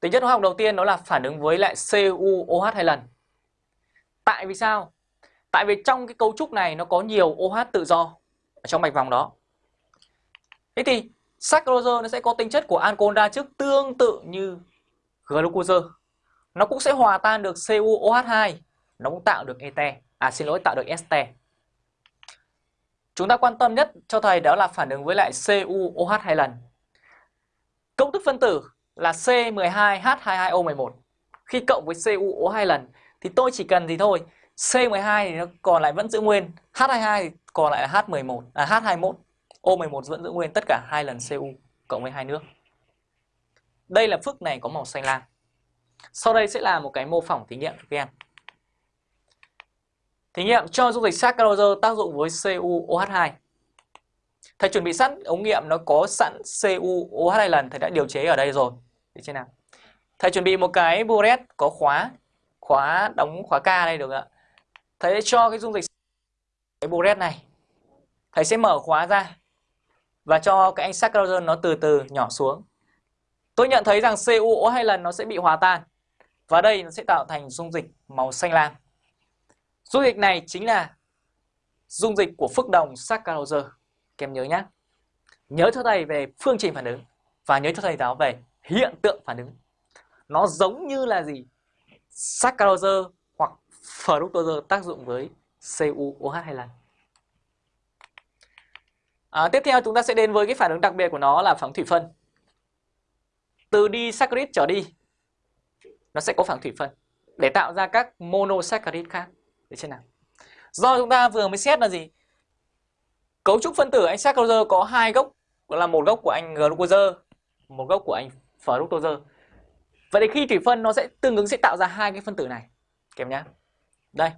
Tính chất hóa học đầu tiên đó là phản ứng với lại CuOH hai lần. Tại vì sao? Tại vì trong cái cấu trúc này nó có nhiều OH tự do ở trong mạch vòng đó. Thế thì saccharose nó sẽ có tính chất của ancol đa chức tương tự như glucose. Nó cũng sẽ hòa tan được CuOH2, nó cũng tạo được ete, à xin lỗi tạo được este. Chúng ta quan tâm nhất cho thầy đó là phản ứng với lại CuOH hai lần. Công thức phân tử là C12H22O11. Khi cộng với CuO hai lần thì tôi chỉ cần gì thôi, C12 thì nó còn lại vẫn giữ nguyên, H22 thì còn lại là H11, à H21, O11 vẫn giữ nguyên tất cả hai lần Cu cộng với hai nước. Đây là phức này có màu xanh lam. Sau đây sẽ là một cái mô phỏng thí nghiệm các. Thí nghiệm cho dung dịch saccharose tác dụng với CuOH2. Thầy chuẩn bị sẵn ống nghiệm nó có sẵn CuOH2 lần thầy đã điều chế ở đây rồi. Được chưa nào. Thầy chuẩn bị một cái buret có khóa khóa đóng khóa K đây, được ạ. Thầy sẽ cho cái dung dịch cái buret này. Thầy sẽ mở khóa ra và cho cái anh saccharose nó từ từ nhỏ xuống. Tôi nhận thấy rằng CuO hai lần nó sẽ bị hòa tan. Và đây nó sẽ tạo thành dung dịch màu xanh lam. Dung dịch này chính là dung dịch của phức đồng saccharose. Các em nhớ nhé. Nhớ cho thầy về phương trình phản ứng và nhớ cho thầy giáo về hiện tượng phản ứng. Nó giống như là gì? Saccharose hoặc fructose tác dụng với CuOH hai lần. À, tiếp theo chúng ta sẽ đến với cái phản ứng đặc biệt của nó là phản thủy phân. Từ disaccharide trở đi nó sẽ có phản thủy phân để tạo ra các monosaccharide khác. Để trên nào. Do chúng ta vừa mới xét là gì? Cấu trúc phân tử anh saccharose có hai gốc, là một gốc của anh glucose, một gốc của anh fructose. Vậy thì khi thủy phân nó sẽ tương ứng sẽ tạo ra hai cái phân tử này. Kèm nhá. Đây.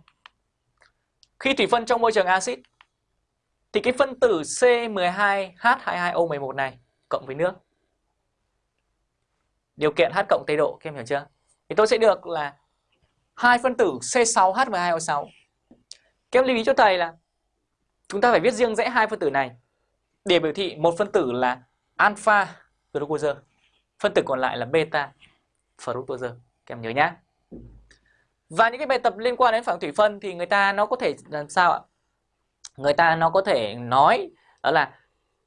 Khi thủy phân trong môi trường axit thì cái phân tử C12H22O11 này cộng với nước. Điều kiện H cộng tây độ, các em hiểu chưa? Thì tôi sẽ được là hai phân tử C6H12O6. Các em lưu ý cho thầy là chúng ta phải viết riêng rẽ hai phân tử này để biểu thị một phân tử là alpha glucose, phân tử còn lại là beta fructose. Các em nhớ nhá. Và những cái bài tập liên quan đến phản thủy phân thì người ta nó có thể làm sao ạ? Người ta nó có thể nói đó là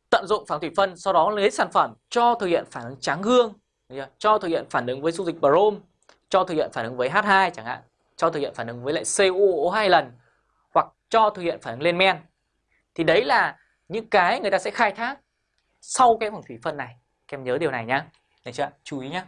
tận dụng phản thủy phân sau đó lấy sản phẩm cho thực hiện phản ứng tráng gương, cho thực hiện phản ứng với dung dịch brom, cho thực hiện phản ứng với H2 chẳng hạn, cho thực hiện phản ứng với lại CuO hai lần hoặc cho thực hiện phản ứng lên men. Thì đấy là những cái người ta sẽ khai thác sau cái phản thủy phân này. Các em nhớ điều này nhá. Được chưa? Chú ý nhé.